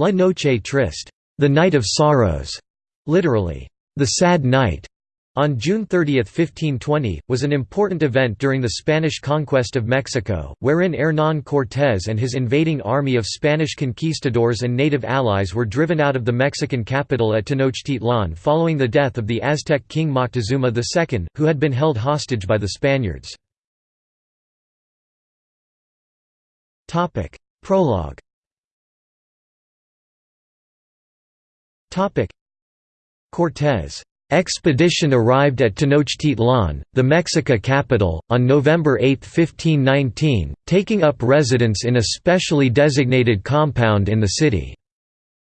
La Noche Triste, the night of sorrows, literally, the sad night, on June 30, 1520, was an important event during the Spanish conquest of Mexico, wherein Hernán Cortés and his invading army of Spanish conquistadors and native allies were driven out of the Mexican capital at Tenochtitlan following the death of the Aztec king Moctezuma II, who had been held hostage by the Spaniards. Prologue Cortés Expedition arrived at Tenochtitlan, the Mexica capital, on November 8, 1519, taking up residence in a specially designated compound in the city.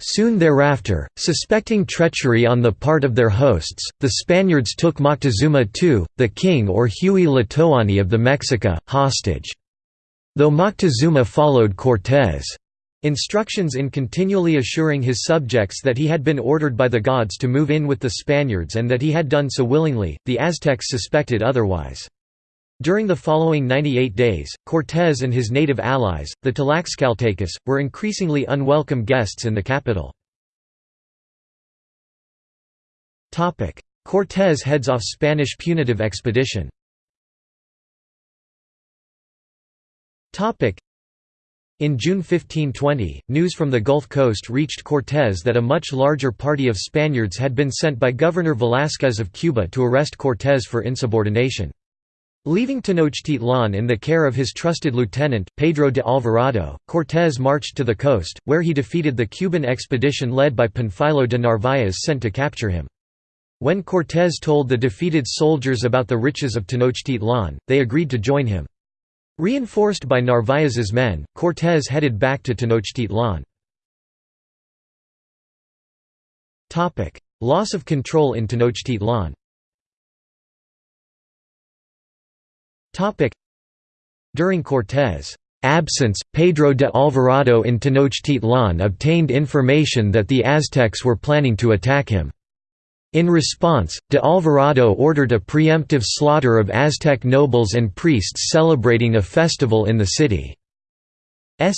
Soon thereafter, suspecting treachery on the part of their hosts, the Spaniards took Moctezuma II, the king or Huey Tlatoani of the Mexica, hostage. Though Moctezuma followed Cortés' Instructions in continually assuring his subjects that he had been ordered by the gods to move in with the Spaniards and that he had done so willingly, the Aztecs suspected otherwise. During the following 98 days, Cortés and his native allies, the Tlaxcaltecas, were increasingly unwelcome guests in the capital. Cortés heads off Spanish punitive expedition in June 1520, news from the Gulf Coast reached Cortés that a much larger party of Spaniards had been sent by Governor Velázquez of Cuba to arrest Cortés for insubordination. Leaving Tenochtitlan in the care of his trusted lieutenant, Pedro de Alvarado, Cortés marched to the coast, where he defeated the Cuban expedition led by Panfilo de Narváez sent to capture him. When Cortés told the defeated soldiers about the riches of Tenochtitlan, they agreed to join him. Reinforced by Narváez's men, Cortés headed back to Tenochtitlan. Loss of control in Tenochtitlan During Cortés' absence, Pedro de Alvarado in Tenochtitlan obtained information that the Aztecs were planning to attack him. In response, de Alvarado ordered a preemptive slaughter of Aztec nobles and priests celebrating a festival in the city's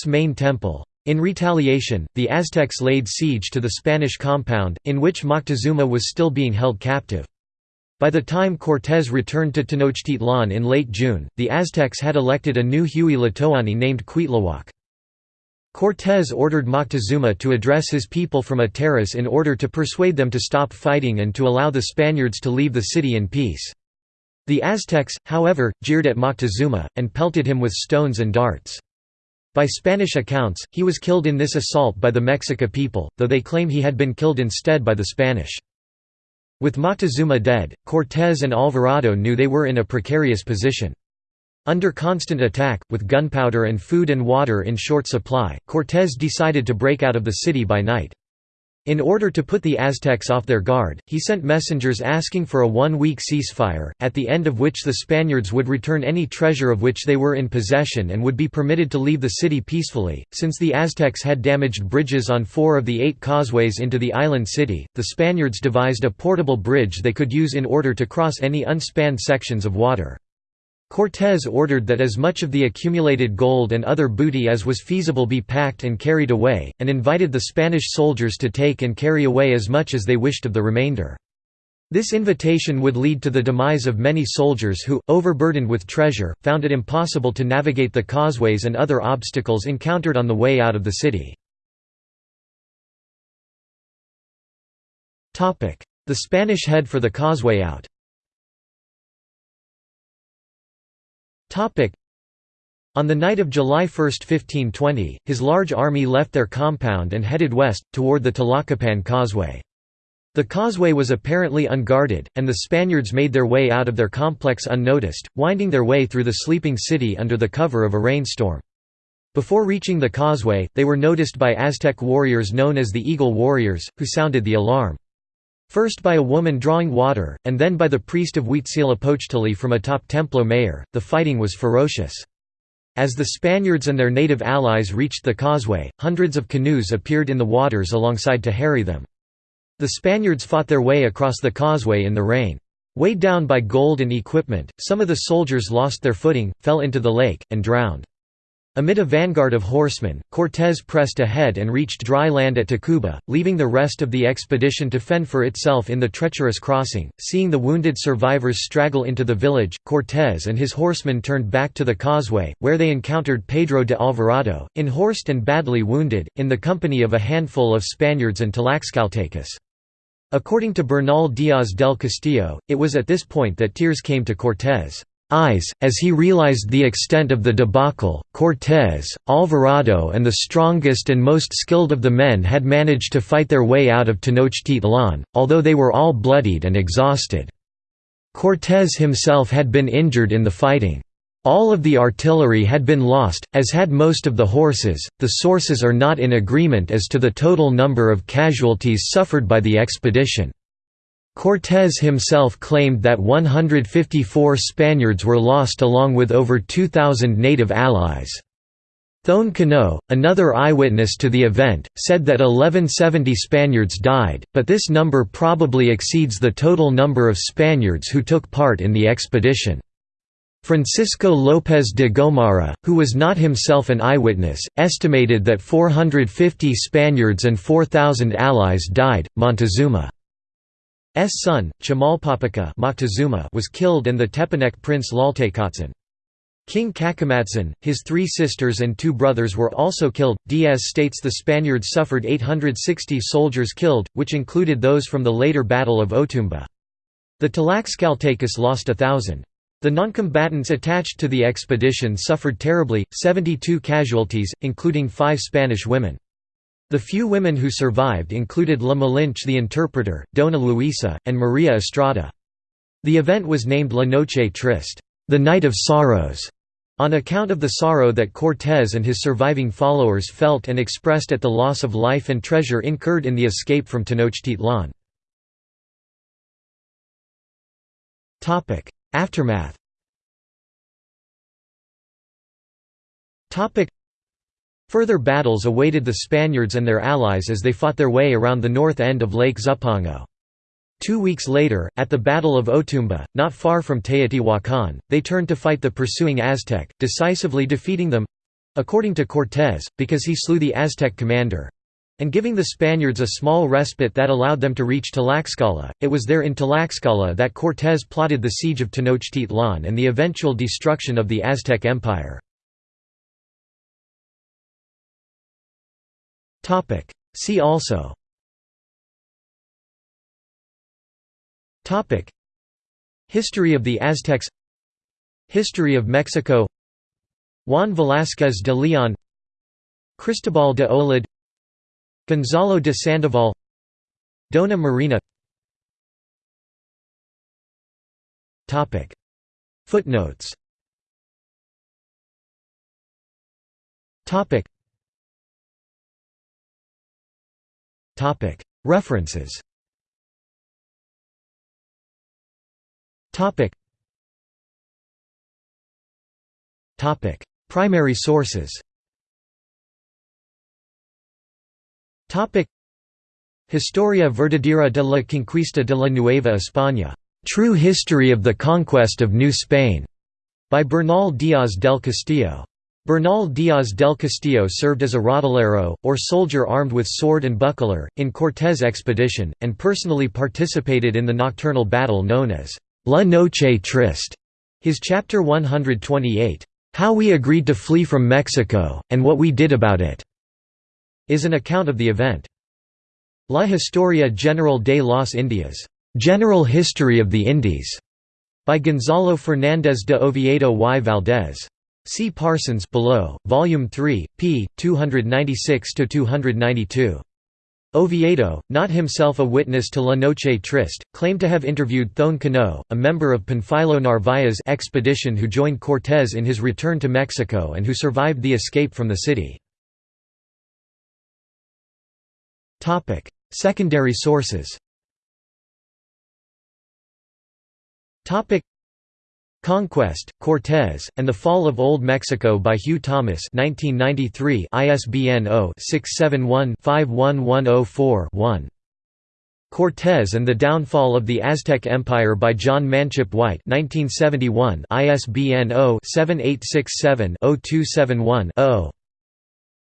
main temple. In retaliation, the Aztecs laid siege to the Spanish compound, in which Moctezuma was still being held captive. By the time Cortés returned to Tenochtitlan in late June, the Aztecs had elected a new Huey Tlatoani named Cuitlahuac. Cortés ordered Moctezuma to address his people from a terrace in order to persuade them to stop fighting and to allow the Spaniards to leave the city in peace. The Aztecs, however, jeered at Moctezuma, and pelted him with stones and darts. By Spanish accounts, he was killed in this assault by the Mexica people, though they claim he had been killed instead by the Spanish. With Moctezuma dead, Cortés and Alvarado knew they were in a precarious position. Under constant attack, with gunpowder and food and water in short supply, Cortés decided to break out of the city by night. In order to put the Aztecs off their guard, he sent messengers asking for a one-week ceasefire, at the end of which the Spaniards would return any treasure of which they were in possession and would be permitted to leave the city peacefully. Since the Aztecs had damaged bridges on four of the eight causeways into the island city, the Spaniards devised a portable bridge they could use in order to cross any unspanned sections of water. Cortés ordered that as much of the accumulated gold and other booty as was feasible be packed and carried away, and invited the Spanish soldiers to take and carry away as much as they wished of the remainder. This invitation would lead to the demise of many soldiers who, overburdened with treasure, found it impossible to navigate the causeways and other obstacles encountered on the way out of the city. The Spanish head for the causeway out On the night of July 1, 1520, his large army left their compound and headed west, toward the Tlacopan Causeway. The causeway was apparently unguarded, and the Spaniards made their way out of their complex unnoticed, winding their way through the sleeping city under the cover of a rainstorm. Before reaching the causeway, they were noticed by Aztec warriors known as the Eagle Warriors, who sounded the alarm. First by a woman drawing water, and then by the priest of Huitzilopochtli from atop Templo Mayor, the fighting was ferocious. As the Spaniards and their native allies reached the causeway, hundreds of canoes appeared in the waters alongside to harry them. The Spaniards fought their way across the causeway in the rain. Weighed down by gold and equipment, some of the soldiers lost their footing, fell into the lake, and drowned. Amid a vanguard of horsemen, Cortés pressed ahead and reached dry land at Tacuba, leaving the rest of the expedition to fend for itself in the treacherous crossing. Seeing the wounded survivors straggle into the village, Cortés and his horsemen turned back to the causeway, where they encountered Pedro de Alvarado, unhorsed and badly wounded, in the company of a handful of Spaniards and Tlaxcaltecas. According to Bernal Díaz del Castillo, it was at this point that tears came to Cortés eyes, as he realized the extent of the debacle. Cortés, Alvarado, and the strongest and most skilled of the men had managed to fight their way out of Tenochtitlan, although they were all bloodied and exhausted. Cortés himself had been injured in the fighting. All of the artillery had been lost, as had most of the horses. The sources are not in agreement as to the total number of casualties suffered by the expedition. Cortés himself claimed that 154 Spaniards were lost along with over 2,000 native allies. Thone Cano, another eyewitness to the event, said that 1170 Spaniards died, but this number probably exceeds the total number of Spaniards who took part in the expedition. Francisco López de Gomara, who was not himself an eyewitness, estimated that 450 Spaniards and 4,000 allies died. Montezuma son, Chimalpopoca Moctezuma was killed and the Tepanec prince Tlaltecatzin. King Cacamatzin, his three sisters and two brothers were also killed. Diaz states the Spaniards suffered 860 soldiers killed, which included those from the later Battle of Otumba. The Tlaxcaltecas lost a thousand. The noncombatants attached to the expedition suffered terribly, 72 casualties, including five Spanish women. The few women who survived included La Malinche the interpreter, Dona Luisa, and Maria Estrada. The event was named La Noche Triste, the Night of Sorrows, on account of the sorrow that Cortés and his surviving followers felt and expressed at the loss of life and treasure incurred in the escape from Tenochtitlan. Aftermath Further battles awaited the Spaniards and their allies as they fought their way around the north end of Lake Zumpango. Two weeks later, at the Battle of Otumba, not far from Teotihuacan, they turned to fight the pursuing Aztec, decisively defeating them—according to Cortés, because he slew the Aztec commander—and giving the Spaniards a small respite that allowed them to reach Tlaxcala. It was there in Tlaxcala that Cortés plotted the siege of Tenochtitlan and the eventual destruction of the Aztec Empire. Topic. See also Topic. History of the Aztecs History of Mexico Juan Velázquez de Leon Cristobal de Olid Gonzalo de Sandoval Dona Marina Topic. Footnotes Topic. References. Primary sources. Historia verdadera de la conquista de la Nueva España, True History of the Conquest of New Spain, by Bernal Díaz del Castillo. Bernal Díaz del Castillo served as a rodelero, or soldier armed with sword and buckler, in Cortés' expedition, and personally participated in the nocturnal battle known as La Noche Triste. His chapter 128, How We Agreed to Flee from Mexico, and What We Did About It, is an account of the event. La Historia General de las Indias, General History of the Indies, by Gonzalo Fernández de Oviedo y Valdés. See Parsons below, Volume 3, p. 296–292. Oviedo, not himself a witness to La Noche Triste, claimed to have interviewed Thone Cano, a member of Panfilo Narvaez's expedition who joined Cortés in his return to Mexico and who survived the escape from the city. Secondary sources Conquest, Cortés, and the Fall of Old Mexico by Hugh Thomas 1993 ISBN 0-671-51104-1. Cortés and the Downfall of the Aztec Empire by Jon Manchip White 1971 ISBN 0-7867-0271-0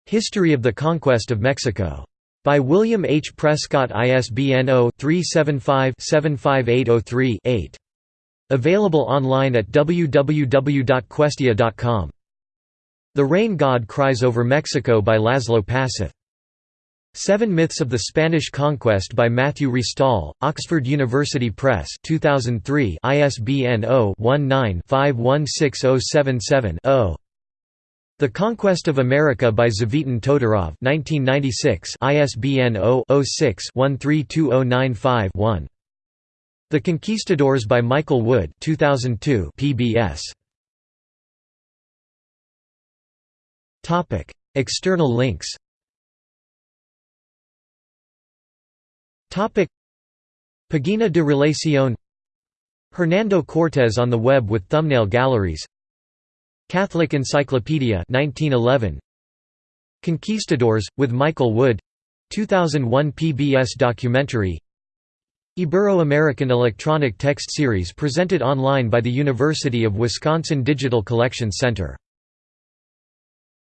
History of the Conquest of Mexico. By William H. Prescott ISBN 0-375-75803-8. Available online at www.questia.com. The Rain God Cries Over Mexico by Laszlo Passuth. Seven Myths of the Spanish Conquest by Matthew Restall, Oxford University Press 2003 ISBN 0-19-516077-0. The Conquest of America by Tzvetan Todorov 1996 ISBN 0-06-132095-1. The Conquistadors by Michael Wood 2002 PBS. Topic: External links. Topic: Pagina de Relación. Hernando Cortés on the web with thumbnail galleries. Catholic Encyclopedia 1911 Conquistadors with Michael Wood. 2001 PBS documentary Ibero-American electronic text series presented online by the University of Wisconsin Digital Collections Center